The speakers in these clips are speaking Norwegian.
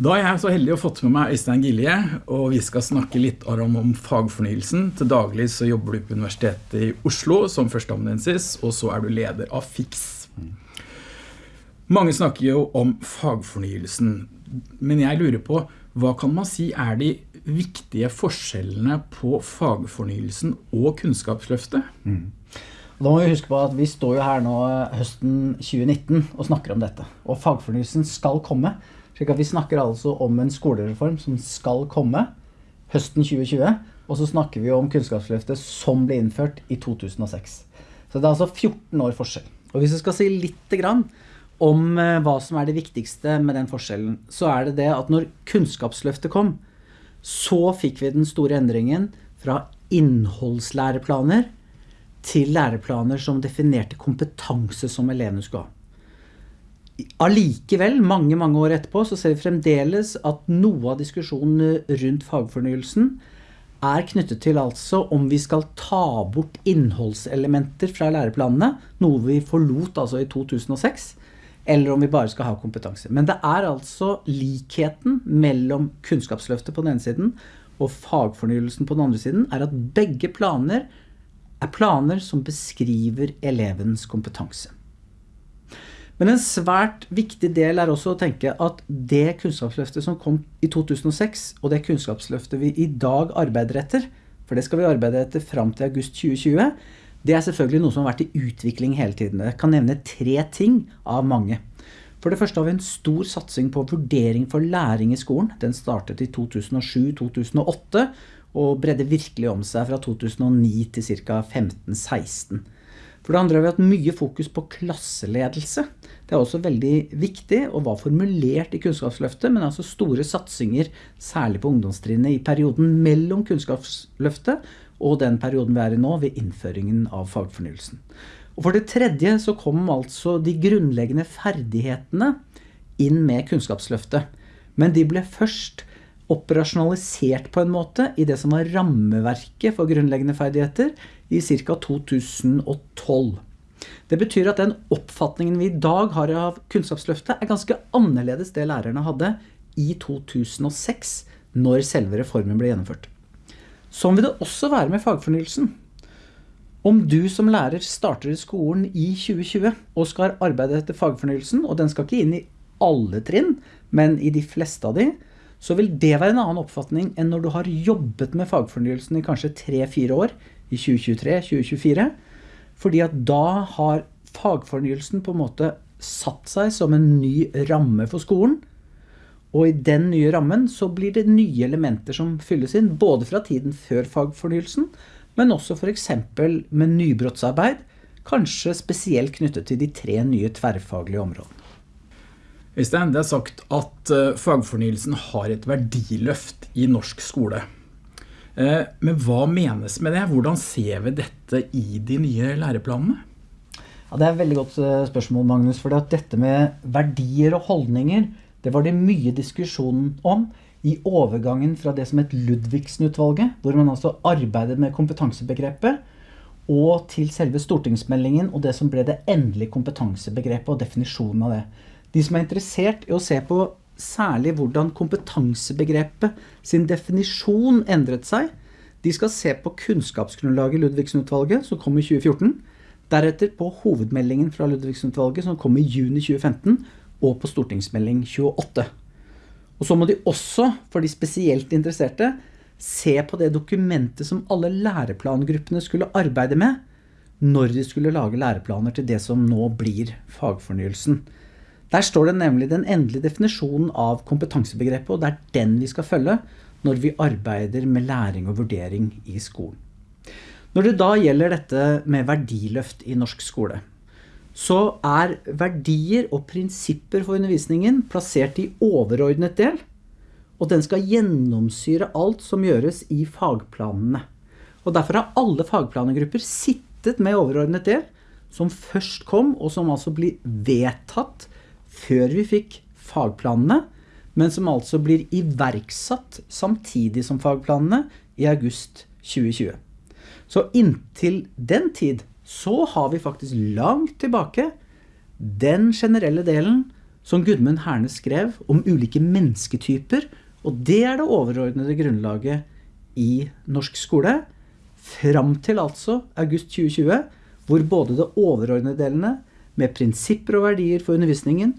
Da er jeg så heldig å fått med meg Øystein Gilje, og vi skal snakke litt om, om fagfornyelsen. Til daglig så jobber du på Universitetet i Oslo som førsteamanuensis, og så er du leder av FIX. Mange snakker jo om fagfornyelsen, men jeg lurer på, hva kan man si er de viktige forskjellene på fagfornyelsen og kunnskapsløftet? Mm. Da må vi huske på at vi står jo her nå høsten 2019 og snakker om dette. Og fagfornyelsen skal komme. Slik at vi snakker altså om en skolereform som skal komme høsten 2020. Og så snakker vi om Kunnskapsløftet som ble innført i 2006. Så det er altså 14 år forskjell. Og hvis vi skal si litt grann om eh, hva som er det viktigste med den forskjellen, så er det det at når Kunnskapsløftet kom, så fikk vi den store endringen fra innholdslæreplaner til læreplaner som definerte kompetanse som elevene skulle ha. Allikevel, mange mange år etterpå, så ser vi fremdeles at noe av diskusjonen rundt fagfornyelsen er knyttet til altså om vi skal ta bort innholdselementer fra læreplanene, noe vi forlot altså i 2006, eller om vi bare skal ha kompetanse. Men det er altså likheten mellom kunnskapsløftet på den ene siden og fagfornyelsen på den andre siden, er at begge planer er planer som beskriver elevens kompetanse. Men en svært viktig del er også å tenke at det kunnskapsløftet som kom i 2006, og det kunnskapsløftet vi i dag arbeider etter, for det skal vi arbeide etter fram til august 2020, det er selvfølgelig noe som har vært i utvikling hele tiden. Jeg kan nevne tre ting av mange. For det første har vi en stor satsing på vurdering for læring i skolen. Den startet i 2007-2008, og bredde virkelig om seg fra 2009 til ca. 15-16. For det andre har vi hatt mye fokus på klasseledelse. Det er også veldig viktig og var formulert i Kunnskapsløftet, men altså store satsinger, særlig på ungdomstrinnet, i perioden mellom Kunnskapsløftet og den perioden vi er i nå, ved innføringen av fagfornyelsen. Og for det tredje så kom altså de grunnleggende ferdighetene inn med Kunnskapsløftet. Men de ble først operasjonalisert på en måte i det som var rammeverket for grunnleggende ferdigheter i ca. 2012. Det betyr at den oppfatningen vi i dag har av Kunnskapsløftet er ganske annerledes det lærerne hadde i 2006 når selve reformen ble gjennomført. Sånn vil det også være med fagfornyelsen. Om du som lærer starter i skolen i 2020 og skal arbeide etter fagfornyelsen, og den skal ikke inn i alle trinn, men i de fleste av de, så vil det være en annen oppfatning enn når du har jobbet med fagfornyelsen i kanskje 3-4 år, i 2023-2024, fordi at da har fagfornyelsen på en måte satt seg som en ny ramme for skolen, og i den nye rammen så blir det nye elementer som fylles inn, både fra tiden før fagfornyelsen, men også for eksempel med nybrottsarbeid, kanskje spesielt knyttet til de tre nye tverrfaglige områdene. Øystein, det er sagt at eh, fagfornyelsen har et verdiløft i norsk skole. Eh, men hva menes med det? Hvordan ser vi dette i de nye læreplanene? Ja, det er et veldig godt eh, spørsmål, Magnus. For dette med verdier og holdninger det var det mye diskusjon om i overgangen fra det som het Ludvigsen-utvalget, hvor man altså arbeidet med kompetansebegrepet, og til selve stortingsmeldingen og det som ble det endelige kompetansebegrepet og definisjonen av det. De som er interessert i å se på særlig hvordan kompetansebegrepet sin definisjon endret seg, de skal se på kunnskapsgrunnlaget i Ludvigsen-utvalget, som kom i 2014, deretter på hovedmeldingen fra Ludvigsen-utvalget, som kom i juni 2015, og på stortingsmelding 28. Og så må de også, for de spesielt interesserte, se på det dokumentet som alle læreplangruppene skulle arbeide med når de skulle lage læreplaner til det som nå blir fagfornyelsen. Der står det nemlig den endelige definisjonen av kompetansebegrepet, og det er den vi skal følge når vi arbeider med læring og vurdering i skolen. Når det da gjelder dette med verdiløft i norsk skole, så er verdier og prinsipper for undervisningen plassert i overordnet del, og den skal gjennomsyre alt som gjøres i fagplanene. Og derfor har alle fagplanegrupper sittet med overordnet del, som først kom, og som altså blir vedtatt før vi fikk fagplanene, men som altså blir iverksatt samtidig som fagplanene i august 2020. Så inntil den tid så har vi faktisk langt tilbake den generelle delen som Gudmund Herne skrev om ulike mennesketyper. Og det er det overordnede grunnlaget i norsk skole. Fram til altså august 2020, hvor både det overordnede delene med prinsipper og verdier for undervisningen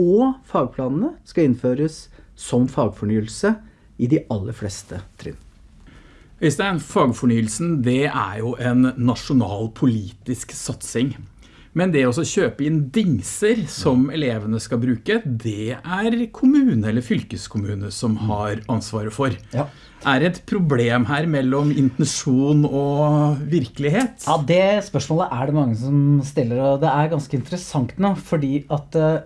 og fagplanene skal innføres som fagfornyelse i de aller fleste trinn. Øystein, fagfornyelsen det er jo en nasjonal politisk satsing. Men det å kjøpe inn dingser som elevene skal bruke, det er kommune eller fylkeskommune som har ansvaret for. Ja. Er det et problem her mellom intensjon og virkelighet? Ja, Det spørsmålet er det mange som stiller, og det er ganske interessant nå. Fordi at uh,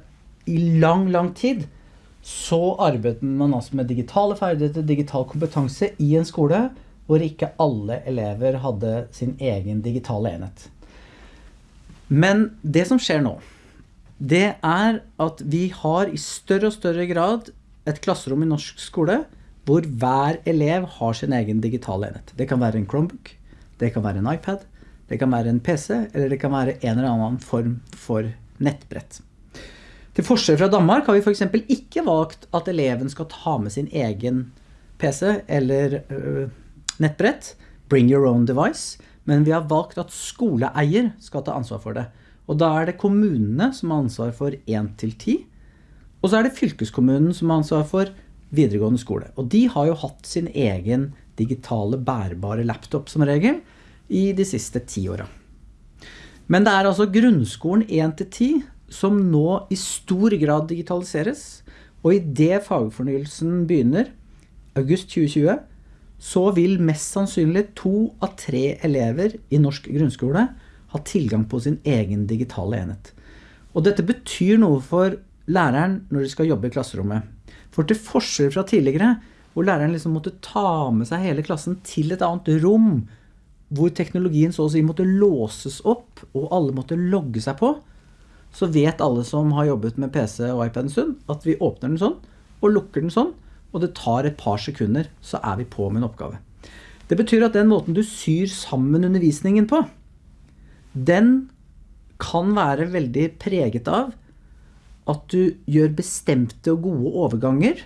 i lang, lang tid så arbeidet man altså med digitale ferdigheter, digital kompetanse i en skole hvor ikke alle elever hadde sin egen digitale enhet. Men det som skjer nå, det er at vi har i større og større grad et klasserom i norsk skole hvor hver elev har sin egen digitale enhet. Det kan være en Chromebook, det kan være en iPad, det kan være en PC, eller det kan være en eller annen form for nettbrett. Til forskjell fra Danmark har vi f.eks. ikke valgt at eleven skal ta med sin egen PC eller øh, nettbrett. Bring your own device. Men vi har valgt at skoleeier skal ta ansvar for det. Og da er det kommunene som har ansvar for 1 til 10. Og så er det fylkeskommunen som har ansvar for videregående skole. Og de har jo hatt sin egen digitale bærbare laptop som regel i de siste ti åra. Men det er altså grunnskolen 1 til 10 som nå i stor grad digitaliseres. Og idet fagfornyelsen begynner, august 2020, så vil mest sannsynlig to av tre elever i norsk grunnskole ha tilgang på sin egen digitale enhet. Og dette betyr noe for læreren når de skal jobbe i klasserommet. For til forskjell fra tidligere, hvor læreren liksom måtte ta med seg hele klassen til et annet rom, hvor teknologien så å si måtte låses opp, og alle måtte logge seg på, så vet alle som har jobbet med PC og iPad en stund, at vi åpner den sånn, og lukker den sånn, og det tar et par sekunder, så er vi på med en oppgave. Det betyr at den måten du syr sammen undervisningen på, den kan være veldig preget av at du gjør bestemte og gode overganger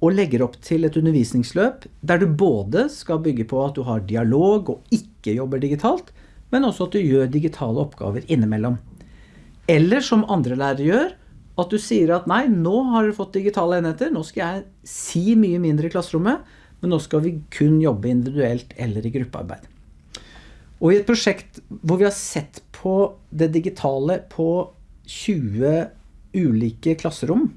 og legger opp til et undervisningsløp der du både skal bygge på at du har dialog og ikke jobber digitalt, men også at du gjør digitale oppgaver innimellom. Eller som andre lærere gjør, at du sier at nei, nå har dere fått digitale enheter, nå skal jeg si mye mindre i klasserommet, men nå skal vi kun jobbe individuelt eller i gruppearbeid. Og i et prosjekt hvor vi har sett på det digitale på 20 ulike klasserom,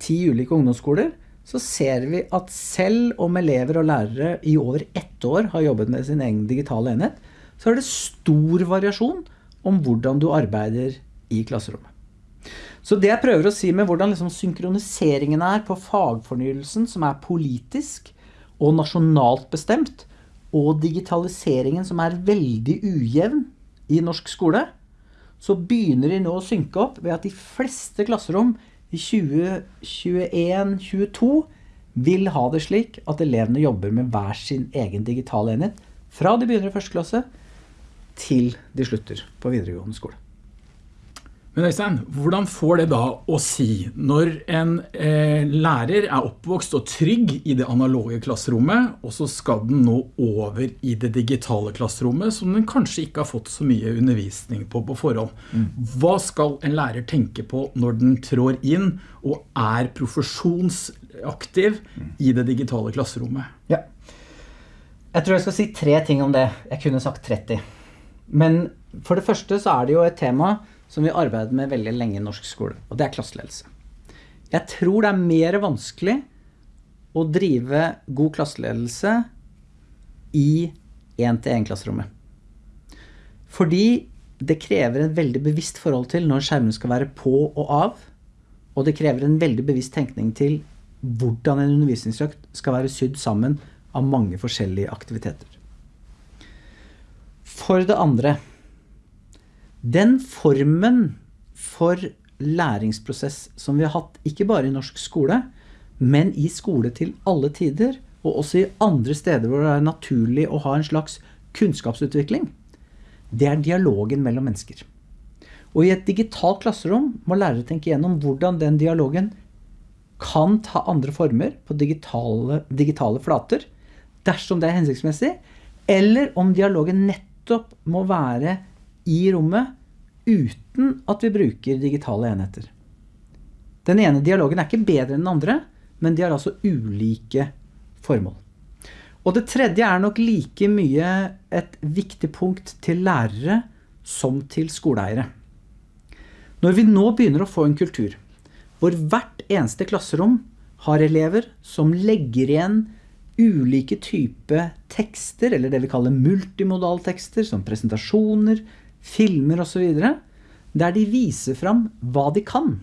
10 ulike ungdomsskoler, så ser vi at selv om elever og lærere i over ett år har jobbet med sin egen digitale enhet, så er det stor variasjon om hvordan du arbeider i klasserommet. Så det jeg prøver å si med hvordan liksom synkroniseringen er på fagfornyelsen, som er politisk og nasjonalt bestemt, og digitaliseringen, som er veldig ujevn i norsk skole, så begynner de nå å synke opp ved at de fleste klasserom i 2021-2022 vil ha det slik at elevene jobber med hver sin egen digitale enhet fra de begynner i første klasse til de slutter på videregående skole. Men Øystein, hvordan får det da å si når en eh, lærer er oppvokst og trygg i det analoge klasserommet, og så skal den nå over i det digitale klasserommet, som den kanskje ikke har fått så mye undervisning på på forhånd. Mm. Hva skal en lærer tenke på når den trår inn og er profesjonsaktiv mm. i det digitale klasserommet? Ja. Jeg tror jeg skal si tre ting om det. Jeg kunne sagt 30. Men for det første så er det jo et tema som vi arbeider med veldig lenge i norsk skole, og det er klasseledelse. Jeg tror det er mer vanskelig å drive god klasseledelse i én-til-én-klasserommet. Fordi det krever en veldig bevisst forhold til når skjermene skal være på og av. Og det krever en veldig bevisst tenkning til hvordan en undervisningsøkt skal være sydd sammen av mange forskjellige aktiviteter. For det andre den formen for læringsprosess som vi har hatt, ikke bare i norsk skole, men i skole til alle tider, og også i andre steder hvor det er naturlig å ha en slags kunnskapsutvikling, det er dialogen mellom mennesker. Og i et digitalt klasserom må lærere tenke gjennom hvordan den dialogen kan ta andre former på digitale, digitale flater, dersom det er hensiktsmessig, eller om dialogen nettopp må være i rommet uten at vi bruker digitale enheter. Den ene dialogen er ikke bedre enn den andre, men de har altså ulike formål. Og det tredje er nok like mye et viktig punkt til lærere som til skoleeiere. Når vi nå begynner å få en kultur hvor hvert eneste klasserom har elever som legger igjen ulike typer tekster, eller det vi kaller multimodaltekster, som presentasjoner, filmer og så videre, der de viser fram hva de kan.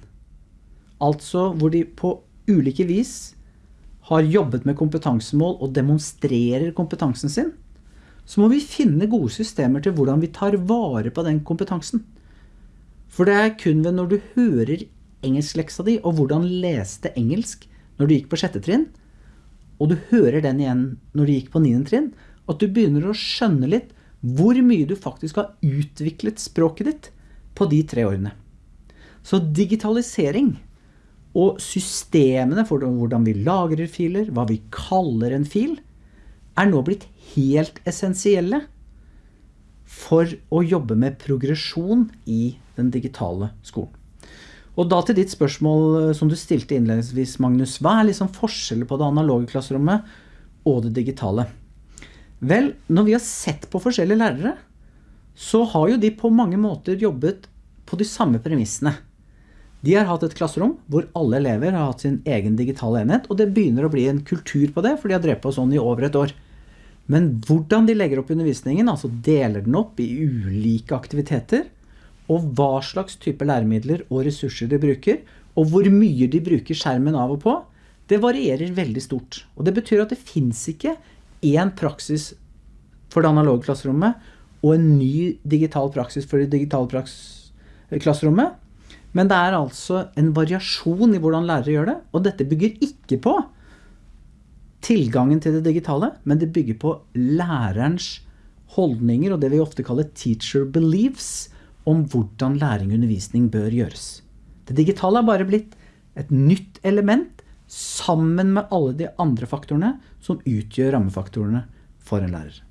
Altså hvor de på ulike vis har jobbet med kompetansemål og demonstrerer kompetansen sin, så må vi finne gode systemer til hvordan vi tar vare på den kompetansen. For det er kun ved når du hører engelskleksa di og hvordan leste engelsk når du gikk på sjette trinn, og du hører den igjen når du gikk på 9. trinn, at du begynner å skjønne litt hvor mye du faktisk har utviklet språket ditt på de tre årene. Så digitalisering og systemene for hvordan vi lagrer filer, hva vi kaller en fil, er nå blitt helt essensielle for å jobbe med progresjon i den digitale skolen. Og da til ditt spørsmål eh, som du stilte innledningsvis, Magnus. Hva er liksom forskjellen på det analoge klasserommet og det digitale? Vel, når vi har sett på forskjellige lærere, så har jo de på mange måter jobbet på de samme premissene. De har hatt et klasserom hvor alle elever har hatt sin egen digitale enhet, og det begynner å bli en kultur på det, for de har drevet på sånn i over et år. Men hvordan de legger opp undervisningen, altså deler den opp i ulike aktiviteter, og hva slags type læremidler og ressurser de bruker, og hvor mye de bruker skjermen av og på, det varierer veldig stort. Og det betyr at det fins ikke én praksis for det analoge klasserommet og en ny digital praksis for det digitale klasserommet. Men det er altså en variasjon i hvordan lærere gjør det, og dette bygger ikke på tilgangen til det digitale, men det bygger på lærerens holdninger og det vi ofte kaller teacher beliefs om hvordan læring og undervisning bør gjøres. Det digitale har bare blitt et nytt element sammen med alle de andre faktorene som utgjør rammefaktorene for en lærer.